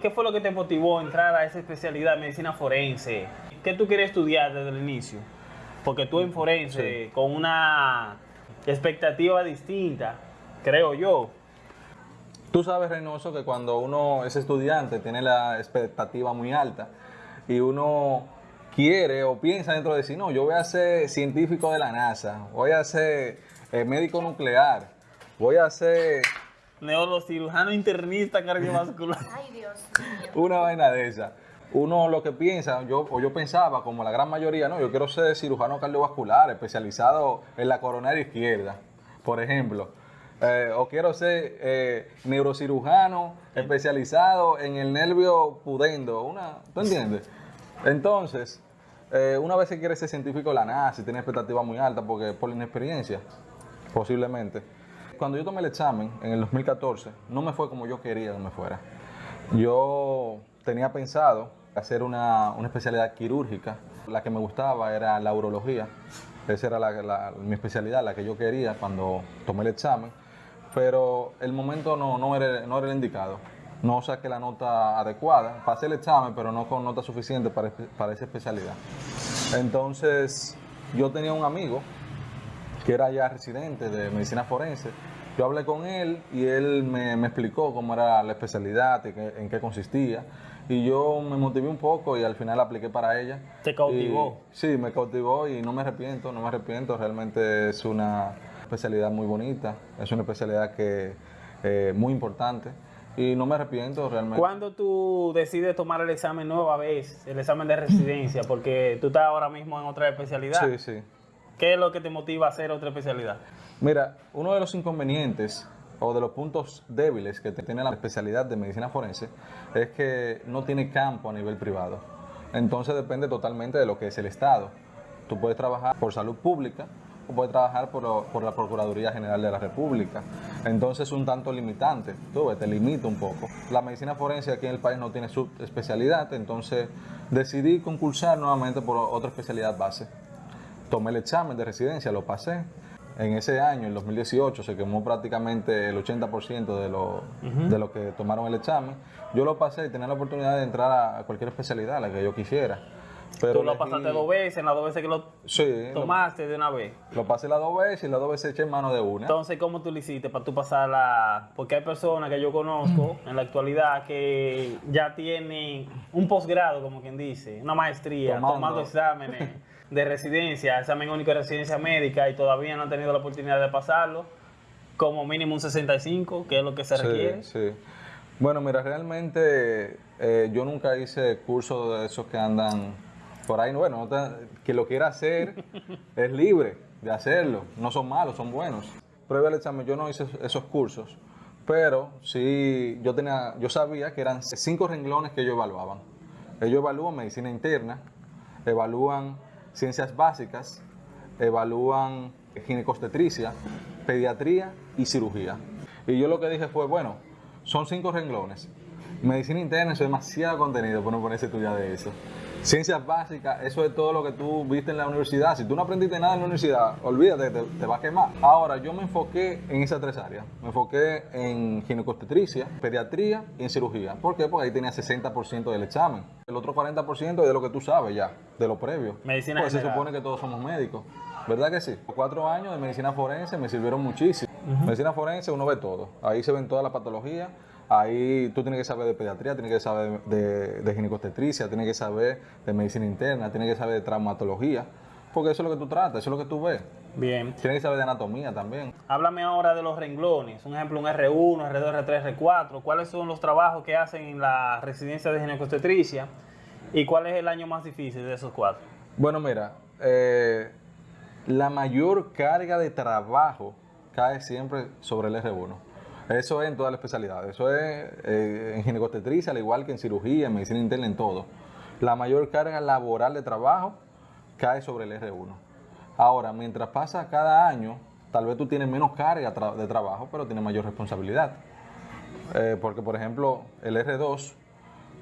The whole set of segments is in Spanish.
¿Qué fue lo que te motivó a entrar a esa especialidad de medicina forense? ¿Qué tú quieres estudiar desde el inicio? Porque tú en forense, con una expectativa distinta, creo yo. Tú sabes, Reynoso, que cuando uno es estudiante tiene la expectativa muy alta y uno quiere o piensa dentro de sí, no, yo voy a ser científico de la NASA, voy a ser eh, médico nuclear, voy a ser Neurocirujano internista cardiovascular. Ay, Dios mío. una vaina de esa. Uno lo que piensa, yo, o yo pensaba, como la gran mayoría, no, yo quiero ser cirujano cardiovascular, especializado en la coronaria izquierda, por ejemplo. Eh, o quiero ser eh, neurocirujano especializado en el nervio pudendo. Una, ¿Tú entiendes? Entonces, eh, una vez que quiere ser científico de la NASA tiene expectativas muy altas porque por la inexperiencia, posiblemente. Cuando yo tomé el examen en el 2014, no me fue como yo quería que me fuera. Yo tenía pensado hacer una, una especialidad quirúrgica. La que me gustaba era la urología. Esa era la- mi especialidad, la que yo quería cuando tomé el examen. Pero el momento no, no, era, no era el indicado. No saqué la nota adecuada. Pasé el examen, pero no con nota suficiente para, para esa especialidad. Entonces, yo tenía un amigo que era ya residente de medicina forense. Yo hablé con él y él me, me explicó cómo era la especialidad, y qué- en qué consistía. Y yo me motivé un poco y al final apliqué para ella. ¿Te cautivó? Y- sí, me cautivó y no me arrepiento, no me arrepiento. Realmente es una especialidad muy bonita, es una especialidad que eh, muy importante y no me arrepiento realmente. ¿Cuándo tú decides tomar el examen nueva vez, el examen de residencia? Porque tú estás ahora mismo en otra especialidad. Sí, sí. ¿Qué es lo que te motiva a hacer otra especialidad? Mira, uno de los inconvenientes o de los puntos débiles que tiene la especialidad de medicina forense es que no tiene campo a nivel privado. Entonces depende totalmente de lo que es el Estado. Tú puedes trabajar por salud pública o puedes trabajar por, por la Procuraduría General de la República. Entonces es un tanto limitante, tú ves, te limita un poco. La medicina forense aquí en el país no tiene subespecialidad, entonces decidí concursar nuevamente por otra especialidad base tomé el examen de residencia, lo pasé. En ese año, el 2018, se quemó prácticamente el 80% de los de los que tomaron el examen. Yo lo pasé y tenía la oportunidad de entrar a, cualquier especialidad, a la que yo quisiera. Pero tú lo elegí- pasaste dos veces, en las dos veces que lo Sí, lo, tomaste de una vez. lo pasé las dos veces y las dos veces eché en mano de una. Entonces, ¿cómo tú lo hiciste para tú pasar la...? Porque hay personas que yo conozco en la actualidad que ya tienen un posgrado, como quien dice, una maestría, Tomando. tomando, exámenes de residencia, examen único de residencia médica y todavía no han tenido la oportunidad de pasarlo, como mínimo un 65, que es lo que se Sí, requiere. sí. Bueno, mira, realmente eh, yo nunca hice cursos de esos que andan por ahí. Bueno, quien lo quiera hacer es libre de hacerlo. No son malos, son buenos. Prueba el examen, yo no hice esos cursos, pero sí, yo, tenía, yo sabía que eran cinco renglones que ellos evaluaban. Ellos evalúan medicina interna, evalúan ciencias básicas, evalúan ginecostetricia, pediatría y cirugía. Y yo lo que dije fue, bueno, son cinco renglones. Medicina interna, es demasiado contenido para no ponerse estudiar de eso. Ciencias básicas, eso es todo lo que tú viste en la universidad. Si tú no aprendiste nada en la universidad, olvídate, te, te va a quemar. Ahora, yo me enfoqué en esas tres áreas. Me enfoqué en ginecostetricia, pediatría y en cirugía. ¿Por qué? Porque ahí tenía 60% del examen. El otro 40% es de lo que tú sabes ya, de lo previo. Medicina Pues se supone que todos somos médicos. ¿Verdad que sí? Cuatro años de medicina forense me sirvieron muchísimo. Medicina forense uno ve todo. Ahí se ven todas las patologías. Ahí tú tienes que saber de pediatría, tienes que saber de, de ginecostetricia, tienes que saber de medicina interna, tienes que saber de traumatología. Porque eso es lo que tú tratas, eso es lo que tú ves. Bien. Tienes que saber de anatomía también. Háblame ahora de los renglones. Un ejemplo, un R1, R2, R3, R4. ¿Cuáles son los trabajos que hacen en la residencia de ginecostetricia? ¿Y cuál es el año más difícil de esos cuatro? Bueno, mira, eh, la mayor carga de trabajo cae siempre sobre el R1. Eso es en todas las especialidades. Eso es eh, en ginecostetricia, al igual que en cirugía, en medicina interna, en todo. La mayor carga laboral de trabajo cae sobre el R1. Ahora, mientras pasa cada año, tal vez tú tienes menos carga tra- de trabajo, pero tienes mayor responsabilidad. Eh, porque, por ejemplo, el R2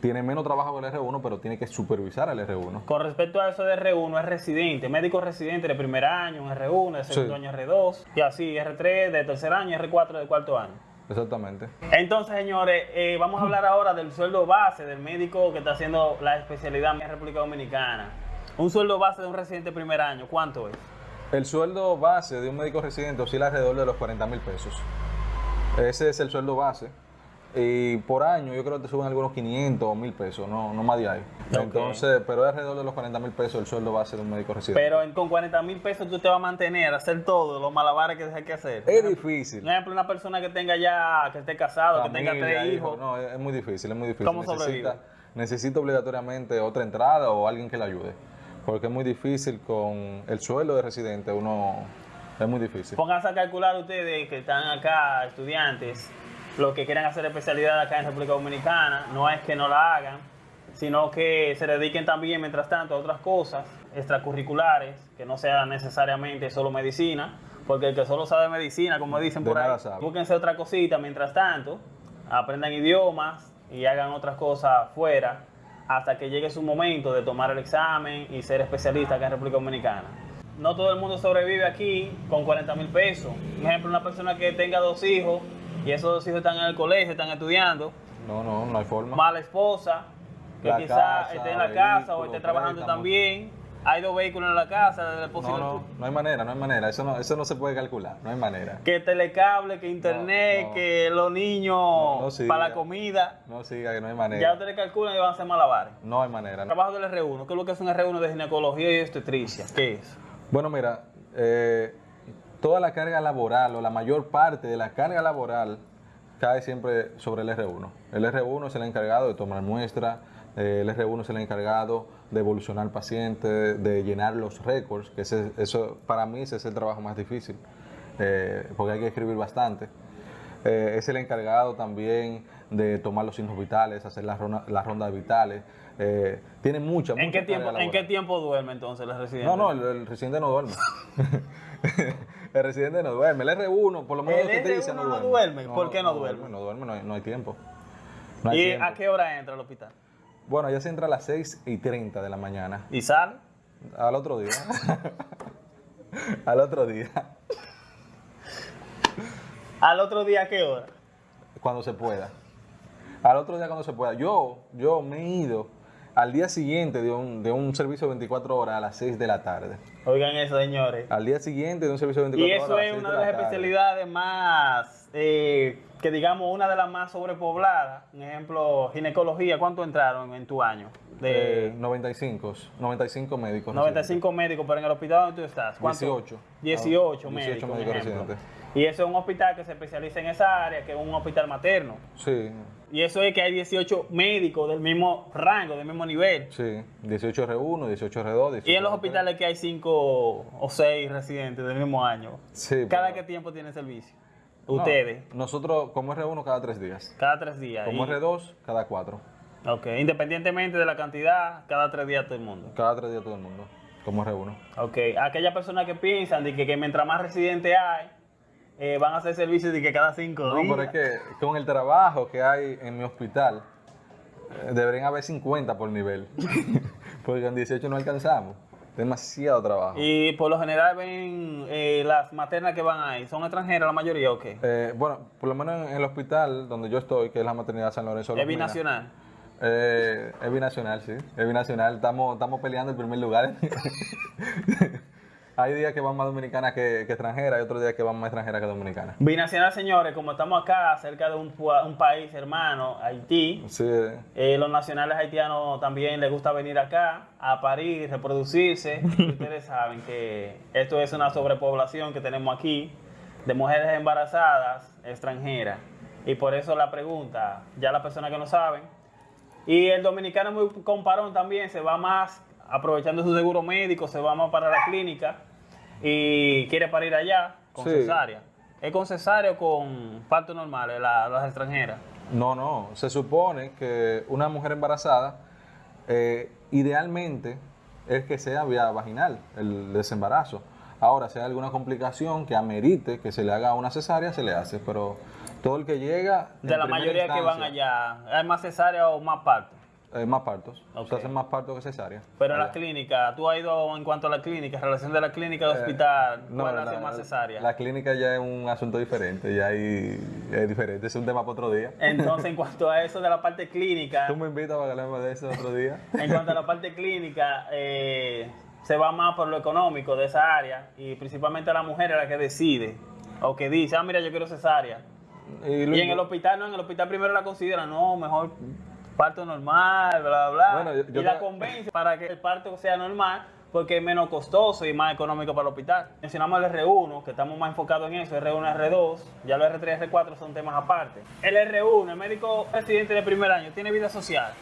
tiene menos trabajo que el R1, pero tiene que supervisar al R1. Con respecto a eso de R1, es residente, médico residente de primer año, un R1, de segundo Sí. año R2, y así R3 de tercer año, R4 de cuarto año. Exactamente. Entonces, señores, eh, vamos a hablar ahora del sueldo base del médico que está haciendo la especialidad en la República Dominicana. Un sueldo base de un residente primer año, ¿cuánto es? El sueldo base de un médico residente oscila alrededor de los 40 mil pesos. Ese es el sueldo base. Y por año yo creo que te suben algunos 500 o 1000 pesos, no, no más de ahí. Entonces, pero es alrededor de los 40 mil pesos el sueldo base de un médico residente. Pero en- con 40 mil pesos tú te vas a mantener, a hacer todo, los malabares que hay que hacer. es difícil. Por ejemplo, una persona que tenga ya, que esté casado, que tenga tres hijos. No, es, es muy difícil, es muy difícil. ¿Cómo necesita, necesita obligatoriamente otra entrada o alguien que le ayude. Porque es muy difícil con el sueldo de residente, uno es muy difícil. Pónganse a calcular ustedes que están acá, estudiantes, los que quieran hacer especialidad acá en República Dominicana, no es que no la hagan, sino que se dediquen también, mientras tanto, a otras cosas extracurriculares, que no sean necesariamente solo medicina, porque el que solo sabe medicina, como dicen De por ahí, sabe. búsquense otra cosita mientras tanto, aprendan idiomas y hagan otras cosas fuera, hasta que llegue su momento de tomar el examen y ser especialista acá en República Dominicana. No todo el mundo sobrevive aquí con 40 mil pesos. Por ejemplo, una persona que tenga dos hijos y esos dos hijos están en el colegio, están estudiando, No, no, no hay forma. mala esposa, que quizás esté en la casa o esté trabajando préstamos. también. Hay dos vehículos en la casa, No, no, no hay manera, no hay manera. Eso no, eso no se puede calcular, no hay manera. que telecable, que internet, no. que los niños no siga. para la comida. No siga, que no hay Ya manera. ustedes calculan y van a hacer malabares. No hay manera. Trabajo del R1, ¿qué es lo que es un R1 de ginecología y obstetricia? ¿Qué es? Bueno, mira, eh, toda la carga laboral o la mayor parte de la carga laboral cae siempre sobre el R1. El R1 es el encargado de tomar muestras, eh, el R1 es el encargado de evolucionar pacientes, de llenar los récords, que ese- eso para mí ese es el trabajo más difícil, eh, porque hay que escribir bastante. Eh, es el encargado también de tomar los signos vitales, hacer las ronda- las rondas vitales. eh, tiene mucha, ¿En mucha qué, tiempo, ¿En qué tiempo duerme entonces el residente? No, no, el, el residente no duerme. el residente no duerme. El R1, por lo menos ¿El lo que te dice, R1 no no duerme. duerme? ¿Por qué no duerme? No duerme, no hay, no hay tiempo. No hay ¿Y tiempo. a qué hora entra al hospital? Bueno, ya se entra a las 6 y 30 de la mañana. ¿Y sale? Al otro día. Al otro día. ¿Al otro día a qué hora? Cuando se pueda. Al otro día cuando se pueda. Yo, yo me he ido al día siguiente de un, de un servicio de 24 horas a las 6 de la tarde. Oigan eso, señores. Al día siguiente de un servicio de 24 Y horas. eso a las es 6 una de de la las especialidades más, eh, que digamos, una de las más sobrepobladas. Por ejemplo, ginecología, ¿cuánto entraron en tu año? Eh, De 95, 95 médicos. 95 médicos, pero en el hospital donde tú estás, ¿cuánto? 18. 18 Ah, 18 médicos, por médicos ejemplo. residentes. Y eso es un hospital que se especializa en esa área, que es un hospital materno. Sí, Y eso es que hay 18 médicos del mismo rango, del mismo nivel. sí. 18 R1, 18 R2, 18 Y en los R3. hospitales que hay 5 o 6 residentes del mismo año. Sí, ¿Cada pero- qué tiempo tiene servicio? No, Ustedes, nosotros, como R1, cada 3 días. cada tres días. Como Y- R2, cada 4. Ok, independientemente de la cantidad, cada tres días todo el mundo. Cada 3 días todo el mundo. Como R1. Ok, aquellas personas que piensan de que, que mientras más residentes hay, eh, van a hacer servicios de que cada cinco No, días. pero es que con el trabajo que hay en mi hospital, eh, deberían haber 50 por nivel. Porque en 18 no alcanzamos. Demasiado trabajo. Y por lo general ven eh, las maternas que van ahí, ¿son extranjeras la mayoría o qué? Eh, bueno, por lo menos en el hospital donde yo estoy, que es la maternidad San Lorenzo. es binacional. Eh, es binacional, sí. Es binacional. Estamos, estamos peleando el primer lugar. hay días que van más dominicanas que, que extranjeras, hay otros días que van más extranjeras que dominicanas. Binacional, señores, como estamos acá, cerca de un, país hermano, Haití, Sí, eh, los nacionales haitianos también les gusta venir acá a parir, reproducirse. Y Ustedes saben que esto es una sobrepoblación que tenemos aquí de mujeres embarazadas extranjeras. Y por eso la pregunta, ya las personas que no saben. Y el dominicano es muy comparón también, se va más aprovechando su seguro médico, se va más para la clínica y quiere parir allá con Sí. cesárea. ¿Es con cesárea o con parto normal, la- las extranjeras? No, no. Se supone que una mujer embarazada, eh, idealmente, es que sea vía vaginal el desembarazo. Ahora, si hay alguna complicación que amerite que se le haga una cesárea, se le hace. Pero todo el que llega. De la mayoría que van allá, ¿hay más cesárea o más parto? Eh, más partos. Ok. Se hacen más partos que cesárea. Pero en Allá. las clínicas, tú has ido en cuanto a la clínica, relación de la clínica al hospital, Eh, No, ¿cuál la, hace más cesárea? la clínica ya es un asunto diferente, ya ahí es diferente, es un tema para otro día. Entonces, en cuanto a eso de la parte clínica, Tú me invitas para que hablemos de eso otro día. en cuanto a la parte clínica, eh, se va más por lo económico de esa área y principalmente la mujer es la que decide o que dice, ah, mira, yo quiero cesárea. Y, Y en el hospital, no, en el hospital primero la consideran, no, mejor parto normal, bla, bla, bla. Bueno, yo- yo y la convence para que el parto sea normal porque es menos costoso y más económico para el hospital. Mencionamos el R1, que estamos más enfocados en eso, R1, R2, ya los R3 y R4 son temas aparte. El R1, el médico residente de primer año, tiene vida social.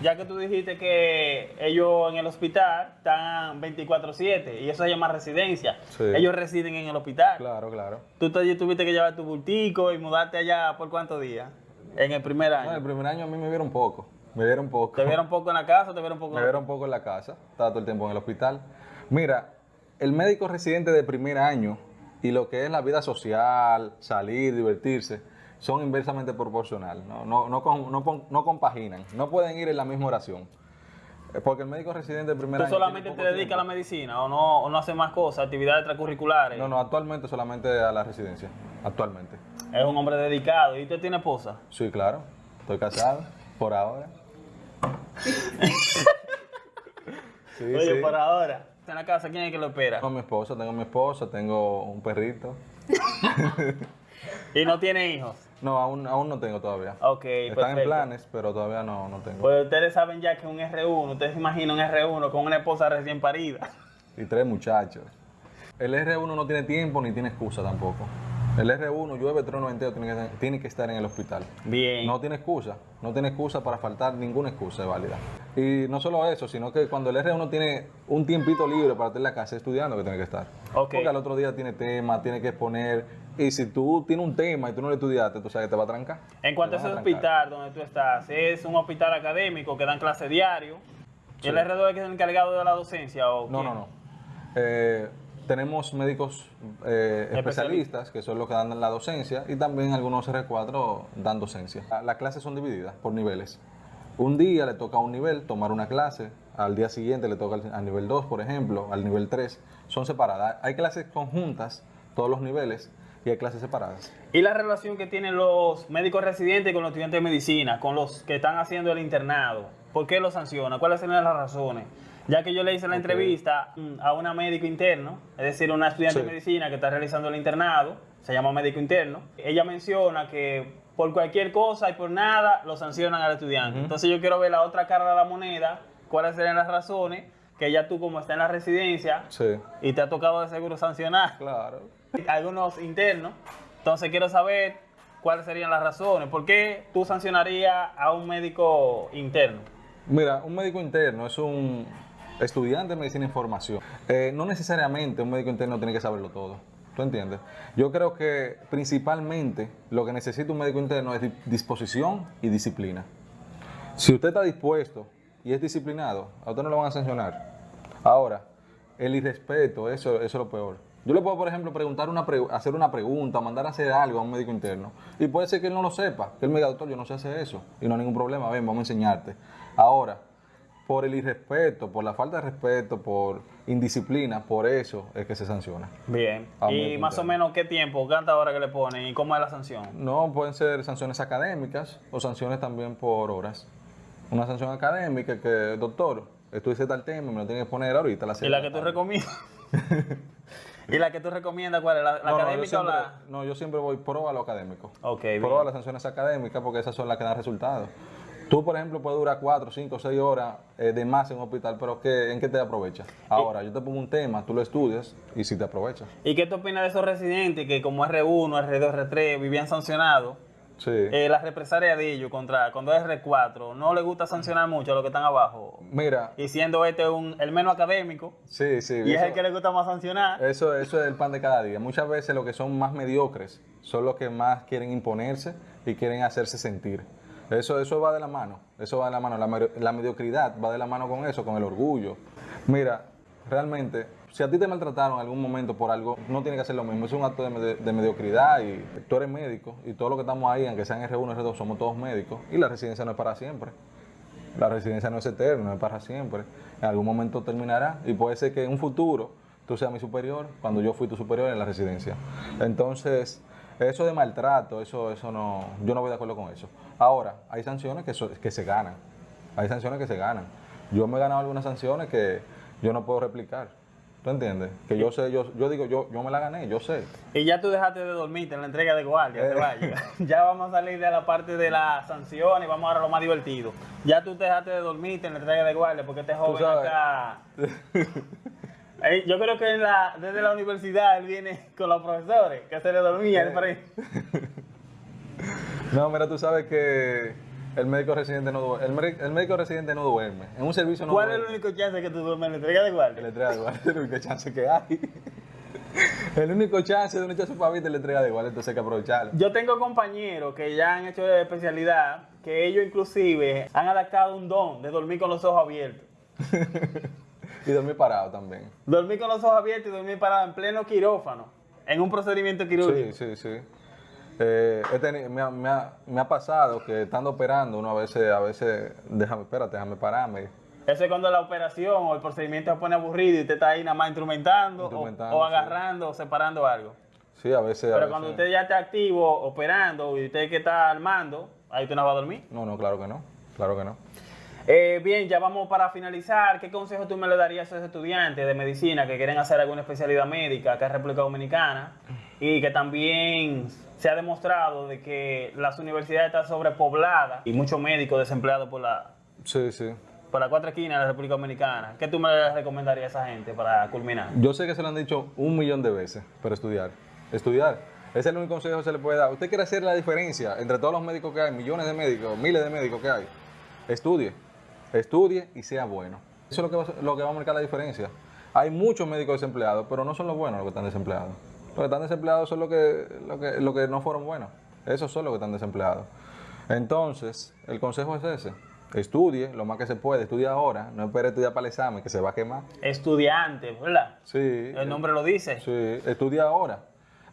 Ya que tú dijiste que ellos en el hospital están 24/7 y eso se llama residencia. Sí. Ellos residen en el hospital. Claro, claro. Tú te- tuviste que llevar tu bultico y mudarte allá por cuántos días? En el primer No, año. el primer año a mí me vieron poco, me vieron poco. ¿Te vieron poco en la casa te vieron poco Me vieron poco en la casa, estaba todo el tiempo en el hospital. Mira, el médico residente de primer año y lo que es la vida social, salir, divertirse, son inversamente proporcional, no, no, no, no no compaginan, no pueden ir en la misma oración. Eh, Porque el médico residente de primer ¿Tú año... solamente tiene te dedicas a la medicina o no, o no haces más cosas, actividades extracurriculares? No, no, actualmente solamente a la residencia, actualmente. Es un hombre dedicado. ¿Y usted tiene esposa? Sí, claro, estoy casado, por ahora. Sí, Oye, sí. por ahora. En la casa, ¿quién es que lo espera? Tengo mi esposa, tengo mi esposa, tengo un perrito. Y no tiene hijos. No, aún, aún no tengo todavía. Ok, Están perfecto. en planes, pero todavía no, no tengo. Pues ustedes saben ya que un R1, ustedes se imaginan un R1 con una esposa recién parida. Y tres muchachos. El R1 no tiene tiempo ni tiene excusa tampoco. El R1, llueve, trueno, entero, tiene que, tiene que estar en el hospital. Bien. No tiene excusa, no tiene excusa para faltar, ninguna excusa es válida. Y no solo eso, sino que cuando el R1 tiene un tiempito libre para estar en la casa estudiando, que tiene que estar. Ok. Porque al otro día tiene tema, tiene que exponer. Y si tú tienes un tema y tú no lo estudiaste, tú sabes que te va a trancar. En cuanto a ese hospital donde tú estás, es un hospital académico que dan clase diario. ¿Y el R2 es el encargado de la docencia o No, quién? no, no. Eh, tenemos médicos eh, Especialistas. que son los que dan la docencia, y también algunos R4 dan docencia. La- Las clases son divididas por niveles. Un día le toca a un nivel tomar una clase, al día siguiente le toca al, al nivel 2, por ejemplo, al nivel 3. Son separadas. Hay clases conjuntas, todos los niveles, y hay clases separadas. ¿Y la relación que tienen los médicos residentes con los estudiantes de medicina, con los que están haciendo el internado? ¿Por qué los sanciona? ¿Cuáles son las razones? Ya que yo le hice la entrevista mm, a una médico interno, es decir, una estudiante Sí. de medicina que está realizando el internado, se llama médico interno, ella menciona que por cualquier cosa y por nada lo sancionan al estudiante. Entonces yo quiero ver la otra cara de la moneda, cuáles serían las razones que ya tú como está en la residencia Sí, y te ha tocado de seguro sancionar claro. algunos internos. Entonces quiero saber cuáles serían las razones. ¿Por qué tú sancionarías a un médico interno? Mira, un médico interno es un estudiante de medicina en formación. Eh, no necesariamente un médico interno tiene que saberlo todo. ¿Tú entiendes? Yo creo que principalmente lo que necesita un médico interno es di- disposición y disciplina. Si usted está dispuesto y es disciplinado, a usted no lo van a sancionar. Ahora, el irrespeto, eso, eso es lo peor. Yo le puedo, por ejemplo, preguntar una hacer una pregunta, mandar a hacer algo a un médico interno. Y puede ser que él no lo sepa, que él me diga, doctor, yo no sé hacer eso. Y no hay ningún problema, ven, vamos a enseñarte. Ahora, por el irrespeto, por la falta de respeto, por indisciplina, por eso es que se sanciona. Bien. A un ¿Y más o menos qué tiempo, cuántas horas que le ponen y cómo es la sanción? No, pueden ser sanciones académicas o sanciones también por horas. Una sanción académica que, doctor, estudié tal tema, me lo tiene que poner ahorita a las ¿Y la que tú tarde". recomiendas? ¿Y la que tú recomiendas cuál es? ¿La, la No, no, yo académica o la...? no, yo siempre voy pro a lo académico. Ok, Pro bien. a las sanciones académicas porque esas son las que dan resultados. Tú, por ejemplo, puedes durar 4, 5, 6 horas eh, de más en un hospital, pero ¿qué, ¿en qué te aprovecha? Ahora, yo te pongo un tema, tú lo estudias y si te aprovechas. ¿Y qué tú opinas de esos residentes que como R1, R2, R3 vivían sancionados? Sí. Eh, la represalia de ellos contra cuando es R4, no le gusta sancionar mucho a los que están abajo. Mira, Y siendo este un, el menos académico, sí, sí. y es el que le gusta más sancionar. Eso, eso es el pan de cada día. Muchas veces los que son más mediocres son los que más quieren imponerse y quieren hacerse sentir. Eso, eso va de la mano. Eso va de la mano. La, la mediocridad va de la mano con eso, con el orgullo. Mira, realmente, si a ti te maltrataron en algún momento por algo, no tiene que hacer lo mismo. Es un acto de, medi- de mediocridad y tú eres médico y todos los que estamos ahí, aunque sean R1, R2, somos todos médicos y la residencia no es para siempre. La residencia no es eterna, no es para siempre. En algún momento terminará y puede ser que en un futuro tú seas mi superior cuando yo fui tu superior en la residencia. Entonces, eso de maltrato, eso, eso no, yo no voy de acuerdo con eso. Ahora, hay sanciones que, so- que se ganan. Hay sanciones que se ganan. Yo me he ganado algunas sanciones que yo no puedo replicar. ¿Tú entiendes? Que yo sé, yo, yo digo, yo, yo me la gané, yo sé. Y ya tú dejaste de dormirte en la entrega de guardia, te Eh. vayas. Ya vamos a salir de la parte de las sanciones y vamos a lo más divertido. Ya tú te dejaste de dormirte en la entrega de guardia porque este joven acá... Eh, Yo creo que en la- desde la universidad él viene con los profesores, que se le dormía el frente. No, mira, tú sabes que el médico residente no duerme. El, médico- el médico residente no duerme. En un servicio no ¿Cuál es el único chance que tú duermes la entrega de guardia? entrega de guardia es el único chance que hay. El único chance de un echarse para es la entrega de guardia, entonces hay que aprovecharlo. Yo tengo compañeros que ya han hecho de especialidad, que ellos inclusive han adaptado un don de dormir con los ojos abiertos. Y dormir parado también. Dormir con los ojos abiertos y dormir parado en pleno quirófano, en un procedimiento quirúrgico. Sí, sí, sí. Eh, he me, ha, me ha- me ha pasado que estando operando, uno a veces, a veces, déjame, espérate, déjame pararme. Eso es cuando la operación o el procedimiento se pone aburrido y usted está ahí nada más instrumentando, o- Instrumentando, o, sí. agarrando o separando algo. Sí, a veces. a Pero cuando usted ya está activo, operando y usted que está armando, ahí usted no va a dormir. No, no, claro que no. Claro que no. Eh, bien, ya vamos para finalizar. ¿Qué consejo tú me le darías a esos estudiantes de medicina que quieren hacer alguna especialidad médica acá en República Dominicana? Y que también se ha demostrado de que las universidades están sobrepobladas y muchos médicos desempleados por la, Sí, sí. por la cuatro esquinas de la República Dominicana. ¿Qué tú me recomendarías a esa gente para culminar? Yo sé que se lo han dicho un millón de veces, pero estudiar. Estudiar. Ese es el único consejo que se le puede dar. Usted quiere hacer la diferencia entre todos los médicos que hay, millones de médicos, miles de médicos que hay. Estudie. Estudie y sea bueno. Eso es lo que, va, a- lo que va a marcar la diferencia. Hay muchos médicos desempleados, pero no son los buenos los que están desempleados. Los que están desempleados son los que, los que, los que no fueron buenos. Esos son los que están desempleados. Entonces, el consejo es ese. Estudie lo más que se puede. Estudie ahora. No espere estudiar para el examen, que se va a quemar. Estudiante, ¿verdad? Sí. El nombre lo dice. Sí, estudia ahora.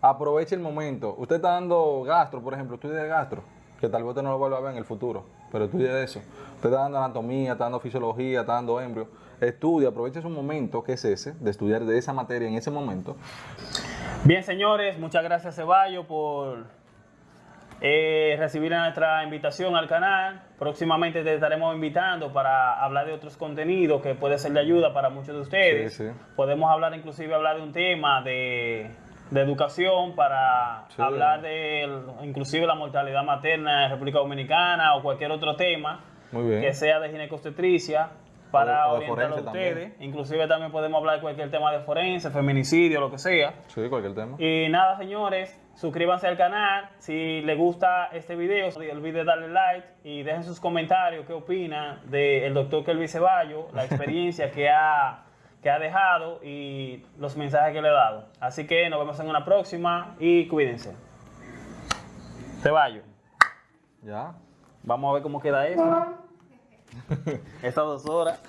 Aproveche el momento. Usted está dando gastro, por ejemplo, estudie de gastro, que tal vez usted no lo vuelva a ver en el futuro, pero estudie eso. Usted está dando anatomía, está dando fisiología, está dando embrio. Estudia, aproveche su momento, que es ese, de estudiar de esa materia en ese momento. Bien, señores, muchas gracias Ceballo por eh, recibir nuestra invitación al canal. Próximamente te estaremos invitando para hablar de otros contenidos que puede ser de ayuda para muchos de ustedes. Sí, sí. Podemos hablar, inclusive, hablar de un tema de, de educación para Sí. hablar de, inclusive, la mortalidad materna en República Dominicana o cualquier otro tema que sea de ginecobstetricia para O- o de orientar a ustedes. también. Inclusive también podemos hablar de cualquier tema de forense, feminicidio, lo que sea. Sí, cualquier tema. Y nada, señores, suscríbanse al canal. Si les gusta este video, no olviden darle like y dejen sus comentarios qué opinan del doctor Kelvin Ceballo, la experiencia que ha, que ha dejado y los mensajes que le he dado. Así que nos vemos en una próxima y cuídense. Ceballo, Ya. vamos a ver cómo queda esto. Estas dos horas.